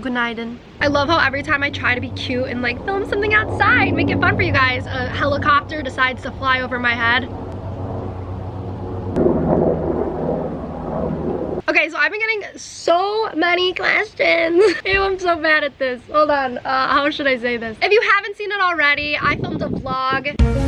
Good. I love how every time I try to be cute and like film something outside, make it fun for you guys, a helicopter decides to fly over my head. Okay, so I've been getting so many questions. Ew, I'm so bad at this. Hold on, uh, how should I say this? If you haven't seen it already, I filmed a vlog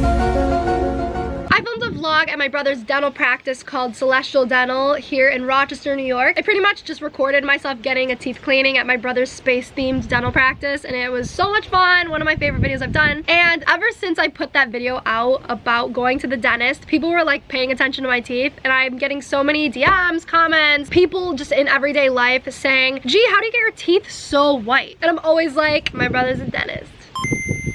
vlog at my brother's dental practice called Celestial Dental here in Rochester, New York. I pretty much just recorded myself getting a teeth cleaning at my brother's space-themed dental practice and it was so much fun. One of my favorite videos I've done. And ever since I put that video out about going to the dentist, people were like paying attention to my teeth and I'm getting so many DMs, comments, people just in everyday life saying, gee, how do you get your teeth so white? And I'm always like, my brother's a dentist.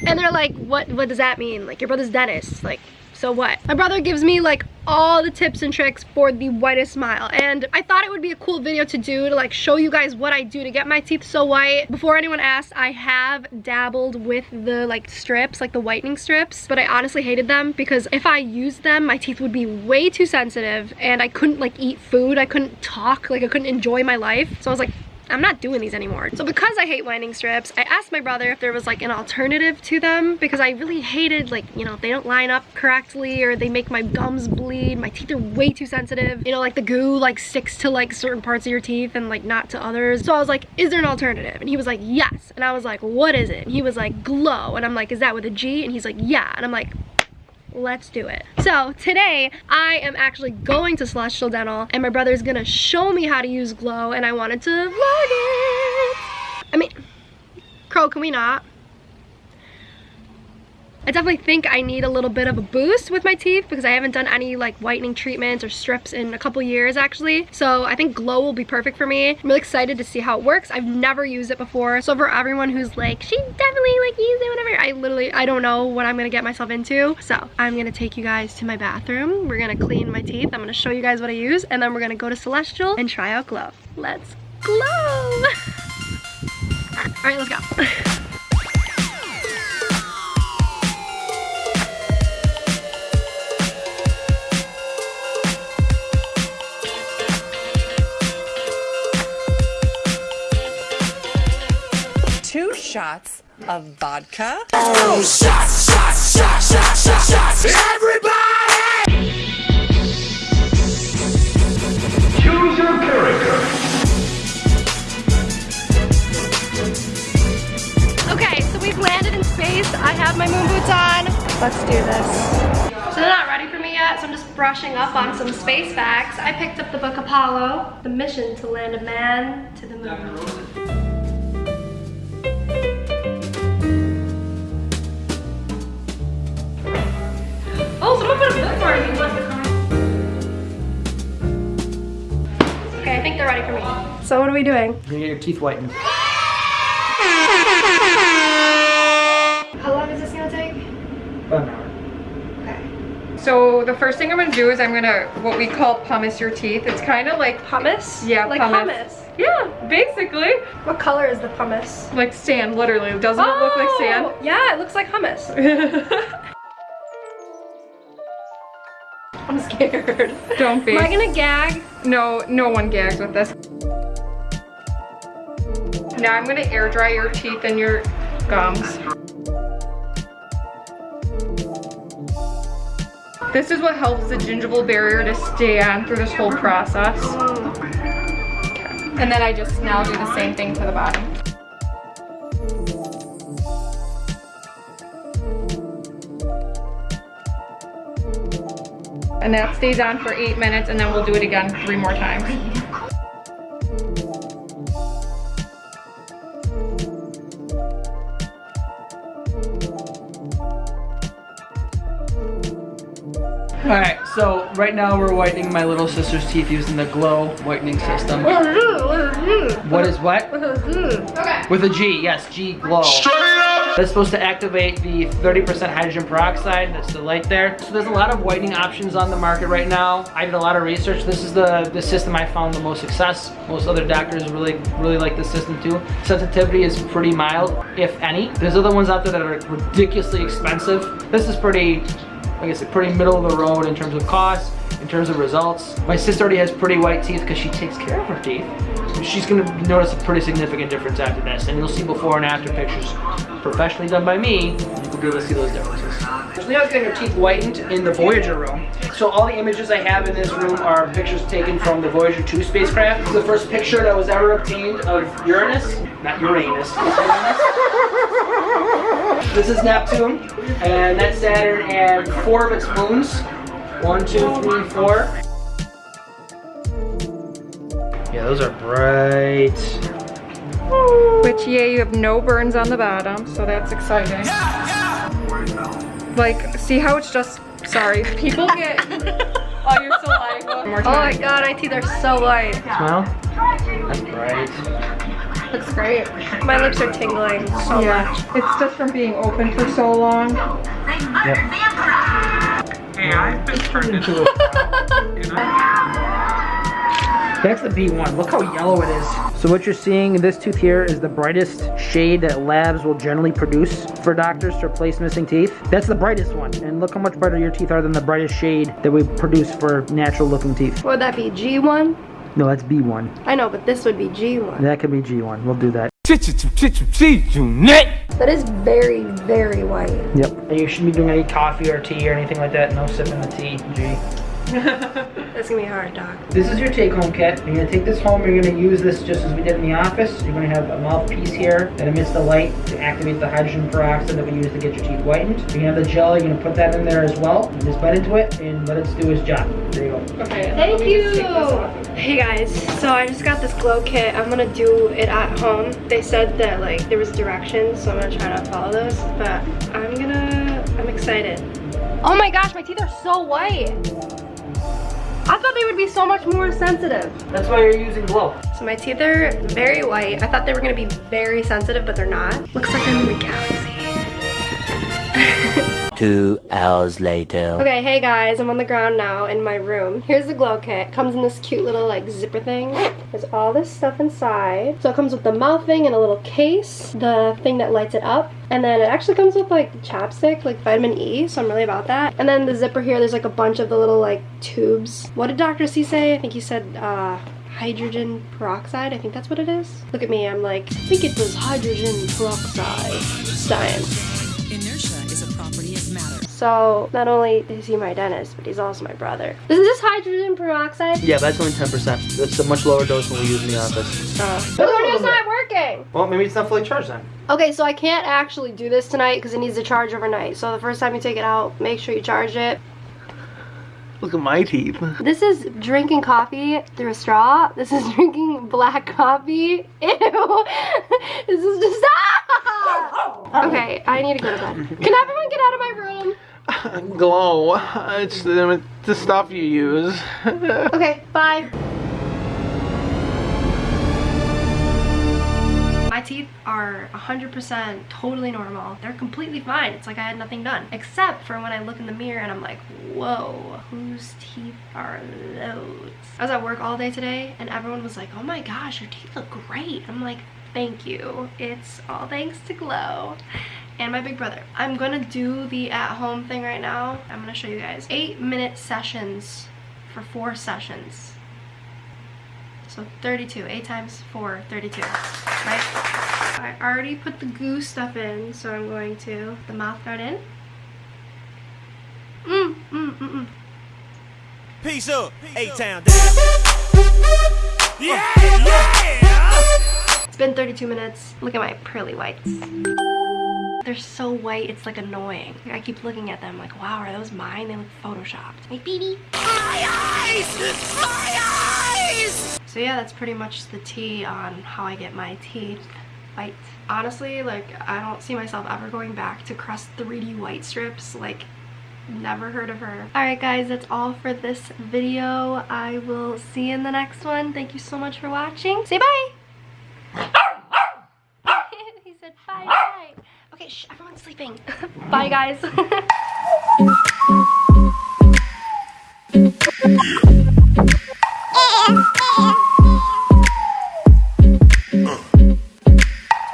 And they're like, what, what does that mean? Like, your brother's dentist. Like, so what? My brother gives me like all the tips and tricks for the whitest smile and I thought it would be a cool video to do to like show you guys what I do to get my teeth so white. Before anyone asks, I have dabbled with the like strips, like the whitening strips, but I honestly hated them because if I used them, my teeth would be way too sensitive and I couldn't like eat food, I couldn't talk, like I couldn't enjoy my life. So I was like, I'm not doing these anymore. So because I hate whitening strips, I asked my brother if there was like an alternative to them because I really hated like, you know, they don't line up correctly or they make my gums bleed. My teeth are way too sensitive. You know, like the goo like sticks to like certain parts of your teeth and like not to others. So I was like, is there an alternative? And he was like, yes. And I was like, what is it? And he was like, glow. And I'm like, is that with a G? And he's like, yeah. And I'm like, let's do it. So today I am actually going to Celestial Dental and my brother's gonna show me how to use Glow and I wanted to vlog it. I mean, Crow, can we not? I definitely think I need a little bit of a boost with my teeth because I haven't done any like whitening treatments or strips in a couple years actually. So I think Glow will be perfect for me. I'm really excited to see how it works. I've never used it before. So for everyone who's like, she definitely like used it, whatever. I literally, I don't know what I'm gonna get myself into. So I'm gonna take you guys to my bathroom. We're gonna clean my teeth. I'm gonna show you guys what I use and then we're gonna go to Celestial and try out Glow. Let's glow. All right, let's go. shots of vodka. Oh, shots, shots, shots, shots, shots, shots. Everybody! Choose your character. Okay, so we've landed in space. I have my moon boots on. Let's do this. So they're not ready for me yet, so I'm just brushing up on some space facts. I picked up the book Apollo, the mission to land a man to the moon. Okay, I think they're ready for me. So what are we doing? You're gonna get your teeth whitened. How long is this gonna take? About an hour. Okay. So the first thing I'm gonna do is I'm gonna, what we call pumice your teeth. It's kind of like, pumice. Yeah, like pumice. hummus. yeah, basically. What color is the pumice? Like sand, literally. Doesn't it look like oh! sand? Oh, Yeah, it looks like hummus. I'm scared. Don't be. Am I gonna gag? No, no one gags with this. Now I'm gonna air dry your teeth and your gums. This is what helps the gingival barrier to stay on through this whole process. Okay. And then I just now do the same thing to the bottom. And that stays on for eight minutes and then we'll do it again three more times. All right, so right now we're whitening my little sister's teeth using the Glow whitening system. What is what? Okay. With a G, yes, G Glow. Straight up! That's supposed to activate the 30% hydrogen peroxide, that's the light there. So there's a lot of whitening options on the market right now. I did a lot of research. This is the, the system I found the most success. Most other doctors really, really like this system too. Sensitivity is pretty mild, if any. There's other ones out there that are ridiculously expensive. This is pretty, I guess, pretty middle of the road in terms of cost, in terms of results. My sister already has pretty white teeth because she takes care of her teeth. She's gonna notice a pretty significant difference after this. And you'll see before and after pictures professionally done by me, you'll be able to see those differences. So Leo's getting her teeth whitened in the Voyager room. So all the images I have in this room are pictures taken from the Voyager 2 spacecraft. The first picture that was ever obtained of Uranus, not Uranus, Uranus. This is Neptune, and that's Saturn, and four of its moons. One, two, three, four. Yeah, those are bright. Which, yeah, you have no burns on the bottom, so that's exciting. Like, see how it's just, sorry, people get oh, all your saliva. One more Oh my time. god, my teeth are so white. Smile. That's bright. Looks great. My lips are tingling so yeah, much. it's just from being open for so long. Hey, I'm Into That's the B1. Look how yellow it is. So what you're seeing, this tooth here is the brightest shade that labs will generally produce for doctors to replace missing teeth. That's the brightest one. And look how much brighter your teeth are than the brightest shade that we produce for natural looking teeth. Would that be, G1? No, that's B1. I know, but this would be G1. That could be G1. We'll do that. That is very, very white. Yep. And you shouldn't be doing any coffee or tea or anything like that. No sipping the tea, G. That's gonna be hard, Doc. This is your take-home kit. You're gonna take this home. You're gonna use this just as we did in the office. You're gonna have a mouthpiece here that emits the light to activate the hydrogen peroxide that we use to get your teeth whitened. You're gonna have the gel. You're gonna put that in there as well. You just bite into it and let it do its job. There you go. Okay. Thank you. Hey guys, so I just got this glow kit. I'm gonna do it at home. They said that like there was directions, so I'm gonna try to follow those. But I'm gonna, I'm excited. Oh my gosh, my teeth are so white. I thought they would be so much more sensitive. That's why you're using glow. So my teeth are very white. I thought they were gonna be very sensitive, but they're not. Looks like I'm in the galaxy. Two hours later. Okay, hey guys, I'm on the ground now in my room. Here's the glow kit. Comes in this cute little like zipper thing. There's all this stuff inside. So it comes with the mouth thing and a little case, the thing that lights it up. And then it actually comes with like chapstick, like vitamin E, so I'm really about that. And then the zipper here, there's like a bunch of the little like tubes. What did Dr. C say? I think he said uh, hydrogen peroxide. I think that's what it is. Look at me, I'm like, I think it was hydrogen peroxide. Science. So not only is he my dentist, but he's also my brother. Is this hydrogen peroxide? Yeah, that's only 10%. That's a much lower dose than we use in the office. Oh. The radio's not working. Well, maybe it's not fully charged then. Okay, so I can't actually do this tonight because it needs to charge overnight. So the first time you take it out, make sure you charge it. Look at my teeth. This is drinking coffee through a straw. This is drinking black coffee. Ew. this is just ah! Okay, I need to go to bed. Can everyone get out of my room? Glow. It's the, the stuff you use. Okay, bye. My teeth are 100% totally normal. They're completely fine. It's like I had nothing done. Except for when I look in the mirror and I'm like, whoa, whose teeth are those? I was at work all day today and everyone was like, oh my gosh, your teeth look great. I'm like, thank you. It's all thanks to Glow and my big brother. I'm gonna do the at-home thing right now. I'm gonna show you guys. Eight minute sessions for four sessions. So 32, 8 times 4, 32, right? I already put the goo stuff in, so I'm going to put the mouth guard in. Mm, mm, mm, mm. Peace up, A-Town down. Yeah, yeah. It's been 32 minutes. Look at my pearly whites. They're so white, it's like annoying. I keep looking at them like, wow, are those mine? They look photoshopped. My baby. My eyes! My eyes! So yeah, that's pretty much the tea on how I get my teeth white. Honestly, like, I don't see myself ever going back to Crest 3D white strips. Like, never heard of her. Alright guys, that's all for this video. I will see you in the next one. Thank you so much for watching. Say bye! he said bye. Okay, shh, everyone's sleeping. bye guys.